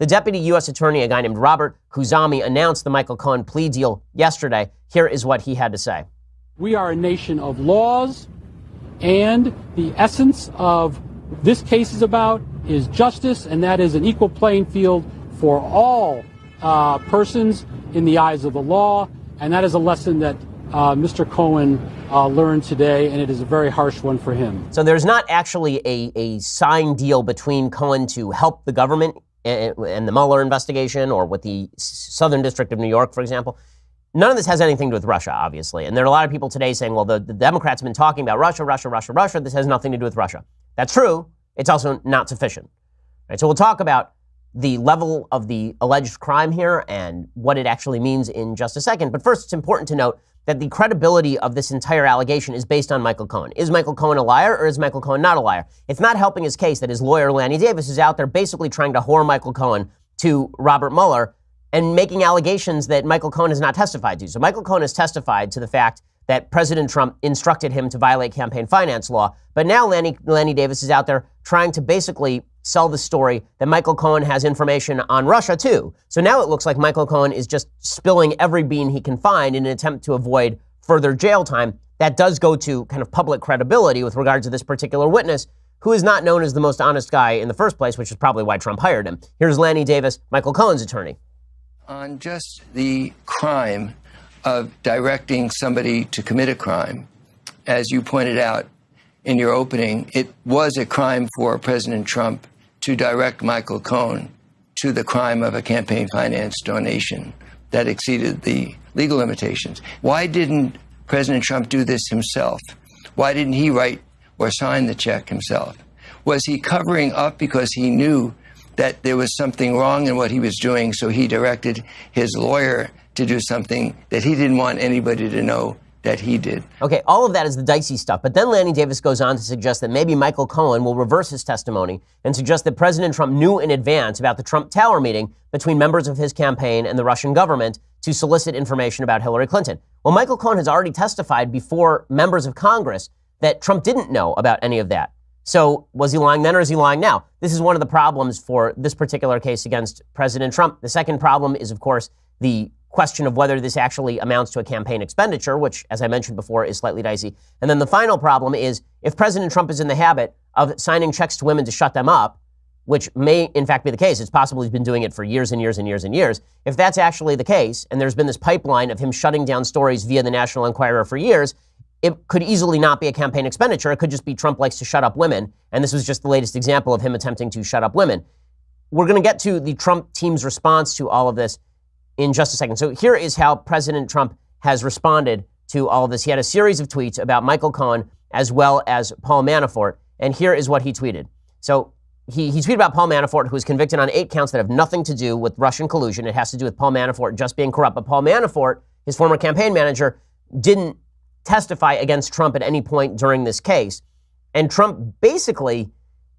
The deputy U.S. attorney, a guy named Robert Khuzami, announced the Michael Cohen plea deal yesterday. Here is what he had to say. We are a nation of laws, and the essence of this case is about is justice, and that is an equal playing field for all uh, persons in the eyes of the law. And that is a lesson that uh, Mr. Cohen uh, learned today, and it is a very harsh one for him. So there's not actually a, a signed deal between Cohen to help the government and the Mueller investigation or with the Southern District of New York, for example. None of this has anything to do with Russia, obviously. And there are a lot of people today saying, well, the, the Democrats have been talking about Russia, Russia, Russia, Russia. This has nothing to do with Russia. That's true. It's also not sufficient. Right, so we'll talk about the level of the alleged crime here and what it actually means in just a second. But first, it's important to note that the credibility of this entire allegation is based on Michael Cohen. Is Michael Cohen a liar or is Michael Cohen not a liar? It's not helping his case that his lawyer, Lanny Davis, is out there basically trying to whore Michael Cohen to Robert Mueller and making allegations that Michael Cohen has not testified to. So Michael Cohen has testified to the fact that President Trump instructed him to violate campaign finance law. But now Lanny, Lanny Davis is out there trying to basically sell the story that Michael Cohen has information on Russia too. So now it looks like Michael Cohen is just spilling every bean he can find in an attempt to avoid further jail time. That does go to kind of public credibility with regard to this particular witness, who is not known as the most honest guy in the first place, which is probably why Trump hired him. Here's Lanny Davis, Michael Cohen's attorney. On just the crime of directing somebody to commit a crime, as you pointed out in your opening, it was a crime for President Trump to direct Michael Cohen to the crime of a campaign finance donation that exceeded the legal limitations. Why didn't President Trump do this himself? Why didn't he write or sign the check himself? Was he covering up because he knew that there was something wrong in what he was doing, so he directed his lawyer to do something that he didn't want anybody to know that he did. Okay, all of that is the dicey stuff. But then Lanny Davis goes on to suggest that maybe Michael Cohen will reverse his testimony and suggest that President Trump knew in advance about the Trump Tower meeting between members of his campaign and the Russian government to solicit information about Hillary Clinton. Well, Michael Cohen has already testified before members of Congress that Trump didn't know about any of that. So was he lying then or is he lying now? This is one of the problems for this particular case against President Trump. The second problem is, of course, the question of whether this actually amounts to a campaign expenditure, which, as I mentioned before, is slightly dicey. And then the final problem is if President Trump is in the habit of signing checks to women to shut them up, which may in fact be the case, it's possible he's been doing it for years and years and years and years. If that's actually the case, and there's been this pipeline of him shutting down stories via the National Enquirer for years, it could easily not be a campaign expenditure. It could just be Trump likes to shut up women. And this was just the latest example of him attempting to shut up women. We're going to get to the Trump team's response to all of this in just a second. So here is how President Trump has responded to all of this. He had a series of tweets about Michael Cohen as well as Paul Manafort. And here is what he tweeted. So he, he tweeted about Paul Manafort, who was convicted on eight counts that have nothing to do with Russian collusion. It has to do with Paul Manafort just being corrupt. But Paul Manafort, his former campaign manager, didn't testify against Trump at any point during this case. And Trump basically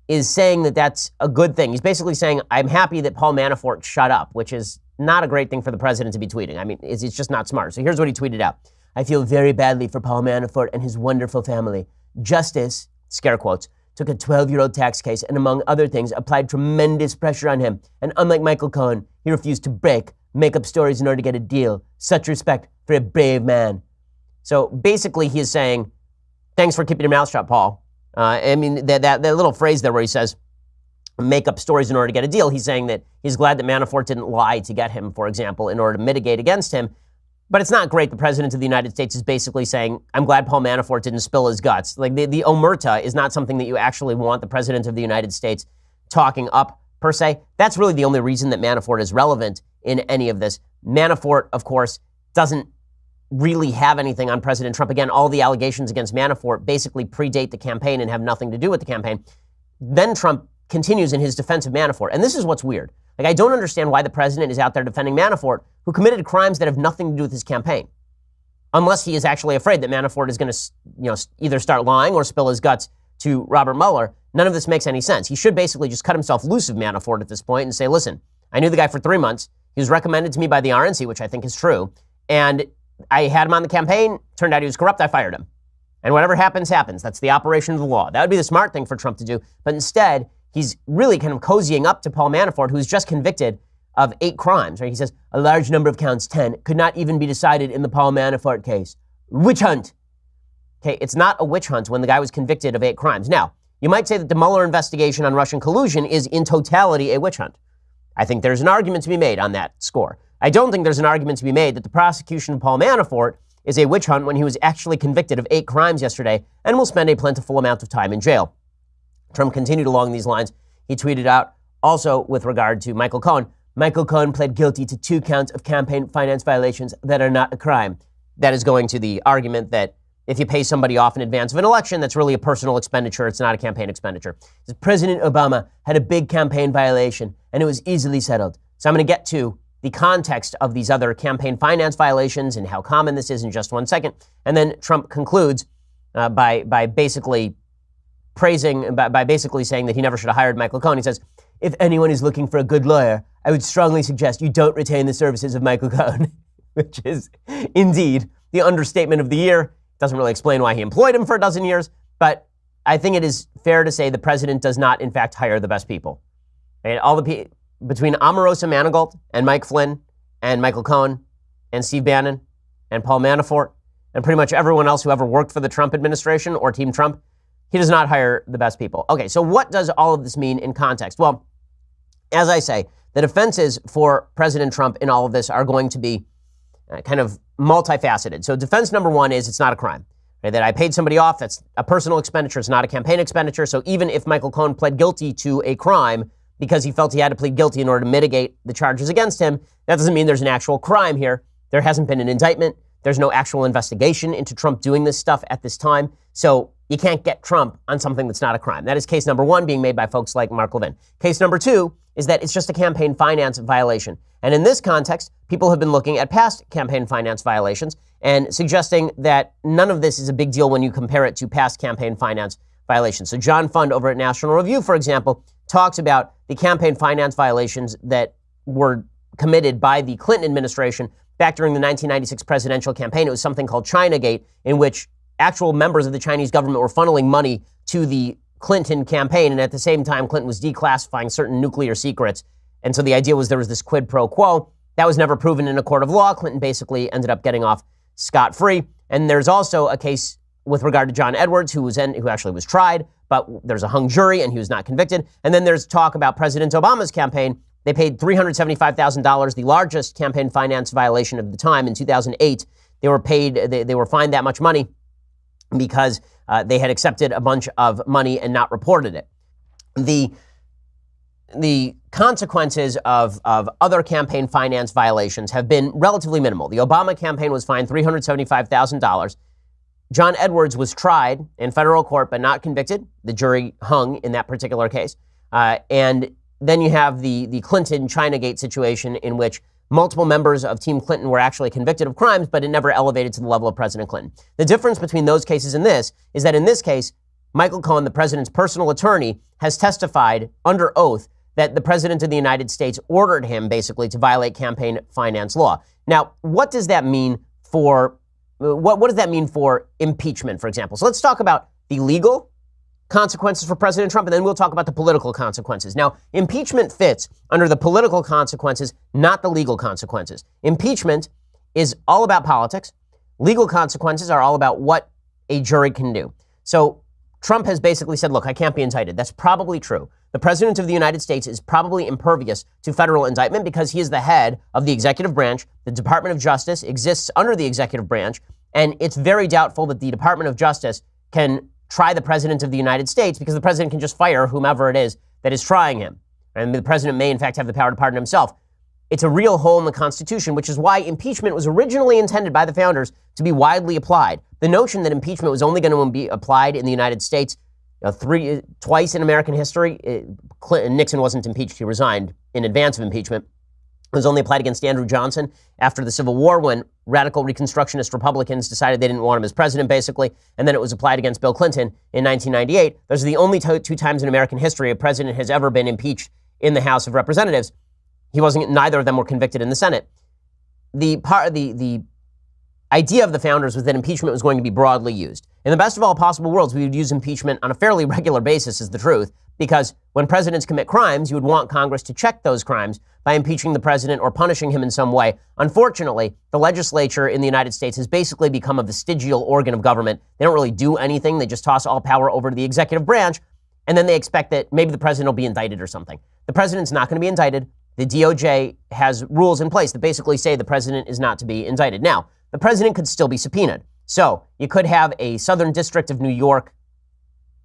is saying that that's a good thing. He's basically saying, I'm happy that Paul Manafort shut up, which is not a great thing for the president to be tweeting. I mean, it's, it's just not smart. So here's what he tweeted out I feel very badly for Paul Manafort and his wonderful family. Justice, scare quotes, took a 12 year old tax case and, among other things, applied tremendous pressure on him. And unlike Michael Cohen, he refused to break, make up stories in order to get a deal. Such respect for a brave man. So basically, he is saying, thanks for keeping your mouth shut, Paul. Uh, I mean, that, that, that little phrase there where he says, make up stories in order to get a deal. He's saying that he's glad that Manafort didn't lie to get him, for example, in order to mitigate against him. But it's not great. The president of the United States is basically saying, I'm glad Paul Manafort didn't spill his guts. Like the, the omerta is not something that you actually want the president of the United States talking up per se. That's really the only reason that Manafort is relevant in any of this. Manafort, of course, doesn't really have anything on President Trump. Again, all the allegations against Manafort basically predate the campaign and have nothing to do with the campaign. Then Trump continues in his defense of Manafort. And this is what's weird. Like, I don't understand why the president is out there defending Manafort, who committed crimes that have nothing to do with his campaign. Unless he is actually afraid that Manafort is going to, you know, either start lying or spill his guts to Robert Mueller. None of this makes any sense. He should basically just cut himself loose of Manafort at this point and say, listen, I knew the guy for three months. He was recommended to me by the RNC, which I think is true. And I had him on the campaign. Turned out he was corrupt. I fired him. And whatever happens, happens. That's the operation of the law. That would be the smart thing for Trump to do. But instead, he's really kind of cozying up to Paul Manafort, who's just convicted of eight crimes. Right? He says a large number of counts, 10, could not even be decided in the Paul Manafort case. Witch hunt. Okay, it's not a witch hunt when the guy was convicted of eight crimes. Now, you might say that the Mueller investigation on Russian collusion is in totality a witch hunt. I think there's an argument to be made on that score. I don't think there's an argument to be made that the prosecution of Paul Manafort is a witch hunt when he was actually convicted of eight crimes yesterday and will spend a plentiful amount of time in jail. Trump continued along these lines. He tweeted out also with regard to Michael Cohen Michael Cohen pled guilty to two counts of campaign finance violations that are not a crime. That is going to the argument that if you pay somebody off in advance of an election, that's really a personal expenditure. It's not a campaign expenditure. President Obama had a big campaign violation and it was easily settled. So I'm going to get to the context of these other campaign finance violations and how common this is in just one second. And then Trump concludes uh, by, by basically praising, by, by basically saying that he never should have hired Michael Cohen. He says, if anyone is looking for a good lawyer, I would strongly suggest you don't retain the services of Michael Cohen, which is indeed the understatement of the year. Doesn't really explain why he employed him for a dozen years, but I think it is fair to say the president does not, in fact, hire the best people. And all the people between Omarosa Manigault and Mike Flynn and Michael Cohen and Steve Bannon and Paul Manafort and pretty much everyone else who ever worked for the Trump administration or Team Trump, he does not hire the best people. Okay, so what does all of this mean in context? Well, as I say, the defenses for President Trump in all of this are going to be uh, kind of multifaceted. So, defense number one is it's not a crime. Right? That I paid somebody off, that's a personal expenditure, it's not a campaign expenditure. So, even if Michael Cohen pled guilty to a crime, because he felt he had to plead guilty in order to mitigate the charges against him. That doesn't mean there's an actual crime here. There hasn't been an indictment. There's no actual investigation into Trump doing this stuff at this time. So you can't get Trump on something that's not a crime. That is case number one being made by folks like Mark Levin. Case number two is that it's just a campaign finance violation. And in this context, people have been looking at past campaign finance violations and suggesting that none of this is a big deal when you compare it to past campaign finance violations. So John Fund over at National Review, for example, talks about the campaign finance violations that were committed by the Clinton administration back during the 1996 presidential campaign. It was something called Chinagate, in which actual members of the Chinese government were funneling money to the Clinton campaign, and at the same time, Clinton was declassifying certain nuclear secrets. And so the idea was there was this quid pro quo. That was never proven in a court of law. Clinton basically ended up getting off scot free. And there's also a case with regard to John Edwards, who was in, who actually was tried but there's a hung jury and he was not convicted. And then there's talk about President Obama's campaign. They paid $375,000, the largest campaign finance violation of the time in 2008. They were paid, they, they were fined that much money because uh, they had accepted a bunch of money and not reported it. The, the consequences of, of other campaign finance violations have been relatively minimal. The Obama campaign was fined $375,000. John Edwards was tried in federal court but not convicted. The jury hung in that particular case. Uh, and then you have the, the Clinton Chinagate situation in which multiple members of Team Clinton were actually convicted of crimes, but it never elevated to the level of President Clinton. The difference between those cases and this is that in this case, Michael Cohen, the president's personal attorney, has testified under oath that the president of the United States ordered him basically to violate campaign finance law. Now, what does that mean for what, what does that mean for impeachment, for example? So let's talk about the legal consequences for President Trump, and then we'll talk about the political consequences. Now, impeachment fits under the political consequences, not the legal consequences. Impeachment is all about politics. Legal consequences are all about what a jury can do. So Trump has basically said, look, I can't be indicted. That's probably true. The President of the United States is probably impervious to federal indictment because he is the head of the executive branch. The Department of Justice exists under the executive branch. And it's very doubtful that the Department of Justice can try the President of the United States because the President can just fire whomever it is that is trying him. And the President may, in fact, have the power to pardon himself. It's a real hole in the Constitution, which is why impeachment was originally intended by the founders to be widely applied. The notion that impeachment was only going to be applied in the United States three, twice in American history, it, Clinton, Nixon wasn't impeached. He resigned in advance of impeachment. Was only applied against Andrew Johnson after the Civil War when radical Reconstructionist Republicans decided they didn't want him as president, basically. And then it was applied against Bill Clinton in 1998. Those are the only two times in American history a president has ever been impeached in the House of Representatives. He wasn't, neither of them were convicted in the Senate. The part, the, the idea of the founders was that impeachment was going to be broadly used. In the best of all possible worlds, we would use impeachment on a fairly regular basis, is the truth, because when presidents commit crimes, you would want Congress to check those crimes by impeaching the president or punishing him in some way. Unfortunately, the legislature in the United States has basically become a vestigial organ of government. They don't really do anything, they just toss all power over to the executive branch, and then they expect that maybe the president will be indicted or something. The president's not going to be indicted. The DOJ has rules in place that basically say the president is not to be indicted. Now, the president could still be subpoenaed. So you could have a Southern District of New York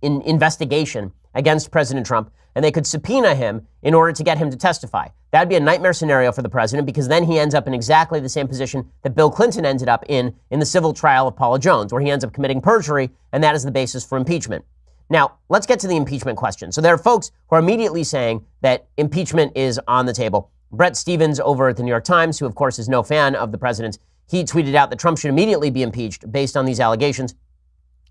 in investigation against President Trump, and they could subpoena him in order to get him to testify. That'd be a nightmare scenario for the president because then he ends up in exactly the same position that Bill Clinton ended up in in the civil trial of Paula Jones, where he ends up committing perjury, and that is the basis for impeachment. Now, let's get to the impeachment question. So there are folks who are immediately saying that impeachment is on the table. Bret Stephens over at the New York Times, who of course is no fan of the president's, he tweeted out that Trump should immediately be impeached based on these allegations.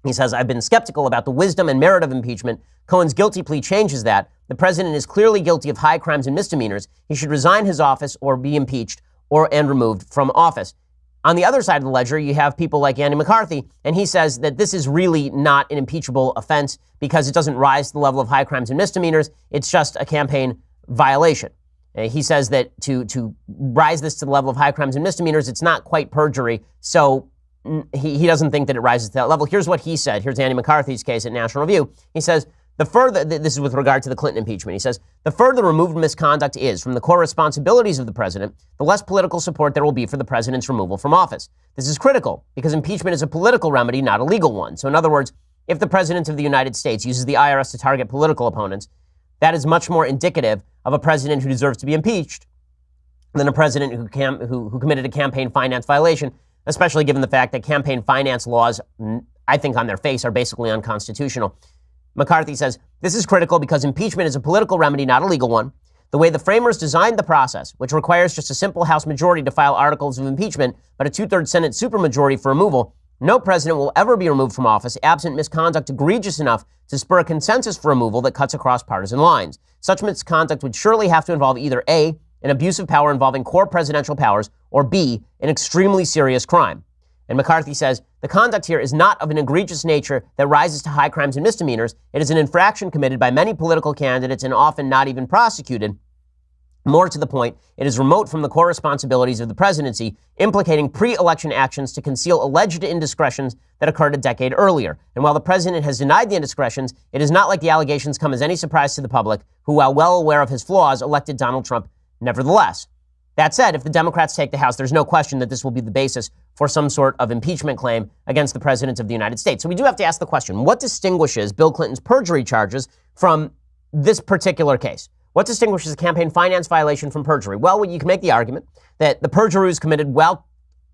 He says, I've been skeptical about the wisdom and merit of impeachment. Cohen's guilty plea changes that. The president is clearly guilty of high crimes and misdemeanors. He should resign his office or be impeached or and removed from office. On the other side of the ledger, you have people like Andy McCarthy, and he says that this is really not an impeachable offense because it doesn't rise to the level of high crimes and misdemeanors. It's just a campaign violation. Uh, he says that to, to rise this to the level of high crimes and misdemeanors, it's not quite perjury. So he, he doesn't think that it rises to that level. Here's what he said. Here's Andy McCarthy's case at National Review. He says, the further, this is with regard to the Clinton impeachment, he says, the further removed misconduct is from the core responsibilities of the president, the less political support there will be for the president's removal from office. This is critical because impeachment is a political remedy, not a legal one. So, in other words, if the president of the United States uses the IRS to target political opponents, that is much more indicative of a president who deserves to be impeached than a president who, cam- who, who committed a campaign finance violation especially given the fact that campaign finance laws, I think on their face, are basically unconstitutional. McCarthy says this is critical because impeachment is a political remedy, not a legal one. The way the framers designed the process, which requires just a simple House majority to file articles of impeachment, but a two thirds Senate supermajority for removal, no president will ever be removed from office absent misconduct egregious enough to spur a consensus for removal that cuts across partisan lines. Such misconduct would surely have to involve either A, an abuse of power involving core presidential powers, or B, an extremely serious crime. And McCarthy says the conduct here is not of an egregious nature that rises to high crimes and misdemeanors. It is an infraction committed by many political candidates and often not even prosecuted. More to the point, it is remote from the core responsibilities of the presidency, implicating pre election actions to conceal alleged indiscretions that occurred a decade earlier. And while the president has denied the indiscretions, it is not like the allegations come as any surprise to the public, who, while well aware of his flaws, elected Donald Trump Nevertheless, that said, if the Democrats take the House, there's no question that this will be the basis for some sort of impeachment claim against the President of the United States. So we do have to ask the question what distinguishes Bill Clinton's perjury charges from this particular case? What distinguishes a campaign finance violation from perjury? Well, you can make the argument that the perjury was committed while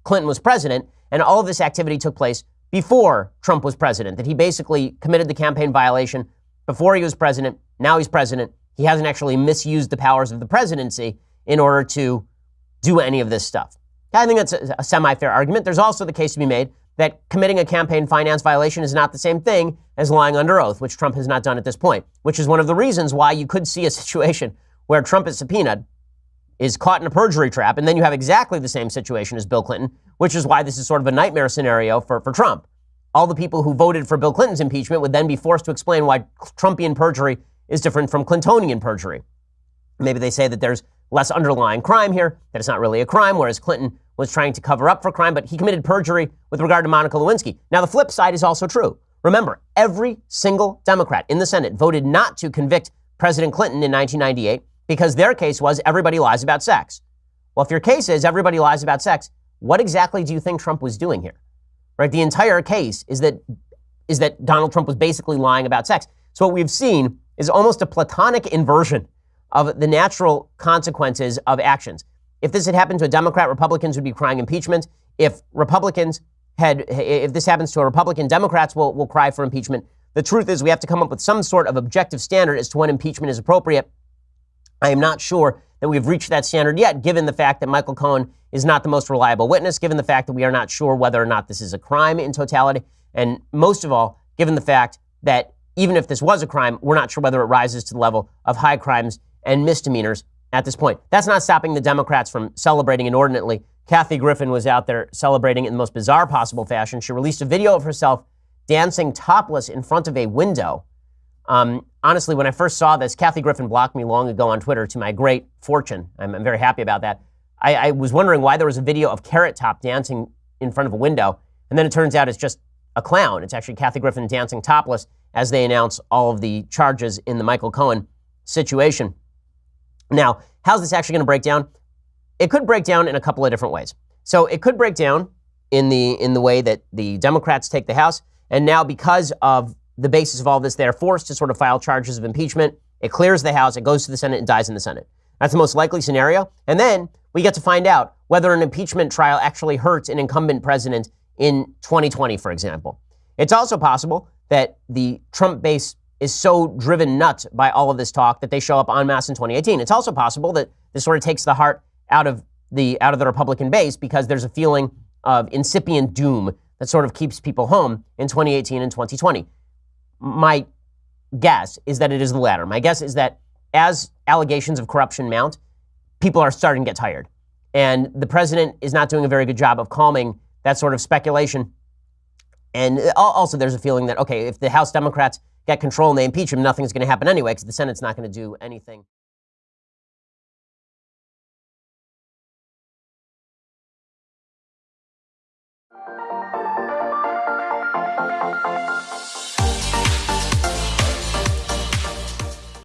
Clinton was president, and all of this activity took place before Trump was president, that he basically committed the campaign violation before he was president. Now he's president. He hasn't actually misused the powers of the presidency in order to do any of this stuff. I think that's a, a semi fair argument. There's also the case to be made that committing a campaign finance violation is not the same thing as lying under oath, which Trump has not done at this point, which is one of the reasons why you could see a situation where Trump is subpoenaed, is caught in a perjury trap, and then you have exactly the same situation as Bill Clinton, which is why this is sort of a nightmare scenario for, for Trump. All the people who voted for Bill Clinton's impeachment would then be forced to explain why Trumpian perjury is different from Clintonian perjury. Maybe they say that there's less underlying crime here, that it's not really a crime, whereas Clinton was trying to cover up for crime, but he committed perjury with regard to Monica Lewinsky. Now, the flip side is also true. Remember, every single Democrat in the Senate voted not to convict President Clinton in 1998 because their case was everybody lies about sex. Well, if your case is everybody lies about sex, what exactly do you think Trump was doing here? Right? The entire case is that is that Donald Trump was basically lying about sex. So what we've seen is almost a platonic inversion of the natural consequences of actions. If this had happened to a Democrat, Republicans would be crying impeachment. If Republicans had, if this happens to a Republican, Democrats will, will cry for impeachment. The truth is, we have to come up with some sort of objective standard as to when impeachment is appropriate. I am not sure that we've reached that standard yet, given the fact that Michael Cohen is not the most reliable witness, given the fact that we are not sure whether or not this is a crime in totality, and most of all, given the fact that even if this was a crime, we're not sure whether it rises to the level of high crimes and misdemeanors at this point. That's not stopping the Democrats from celebrating inordinately. Kathy Griffin was out there celebrating in the most bizarre possible fashion. She released a video of herself dancing topless in front of a window Um, honestly, when I first saw this, Kathy Griffin blocked me long ago on Twitter to my great fortune. I'm, I'm very happy about that. I, I was wondering why there was a video of Carrot Top dancing in front of a window, and then it turns out it's just a clown. It's actually Kathy Griffin dancing topless as they announce all of the charges in the Michael Cohen situation. Now, how's this actually going to break down? It could break down in a couple of different ways. So it could break down in the in the way that the Democrats take the House, and now because of the basis of all this, they're forced to sort of file charges of impeachment. It clears the House, it goes to the Senate, and dies in the Senate. That's the most likely scenario. And then we get to find out whether an impeachment trial actually hurts an incumbent president in 2020, for example. It's also possible that the Trump base is so driven nuts by all of this talk that they show up en masse in 2018. It's also possible that this sort of takes the heart out of the out of the Republican base because there's a feeling of incipient doom that sort of keeps people home in 2018 and 2020. My guess is that it is the latter. My guess is that as allegations of corruption mount, people are starting to get tired. And the president is not doing a very good job of calming that sort of speculation. And also, there's a feeling that, okay, if the House Democrats get control and they impeach him, nothing's going to happen anyway because the Senate's not going to do anything.